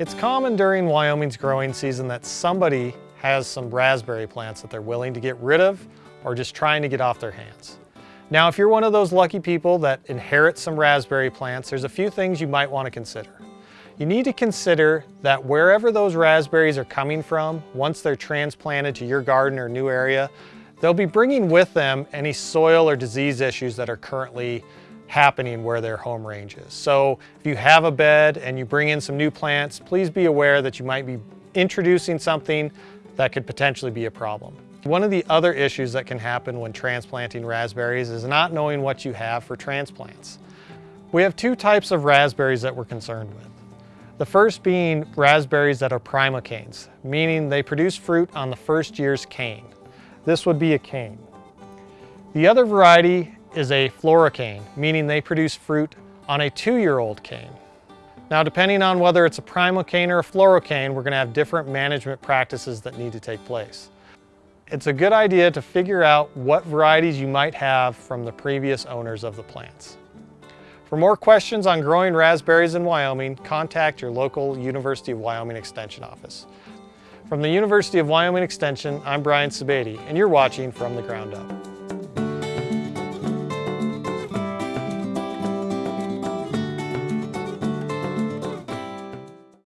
It's common during Wyoming's growing season that somebody has some raspberry plants that they're willing to get rid of or just trying to get off their hands. Now, if you're one of those lucky people that inherit some raspberry plants, there's a few things you might want to consider. You need to consider that wherever those raspberries are coming from, once they're transplanted to your garden or new area, they'll be bringing with them any soil or disease issues that are currently happening where their home range is. So if you have a bed and you bring in some new plants, please be aware that you might be introducing something that could potentially be a problem. One of the other issues that can happen when transplanting raspberries is not knowing what you have for transplants. We have two types of raspberries that we're concerned with. The first being raspberries that are primocanes, meaning they produce fruit on the first year's cane. This would be a cane. The other variety is a floricane, meaning they produce fruit on a two-year-old cane. Now, depending on whether it's a primocane or a floricane, we're gonna have different management practices that need to take place. It's a good idea to figure out what varieties you might have from the previous owners of the plants. For more questions on growing raspberries in Wyoming, contact your local University of Wyoming Extension office. From the University of Wyoming Extension, I'm Brian Sebade, and you're watching From the Ground Up.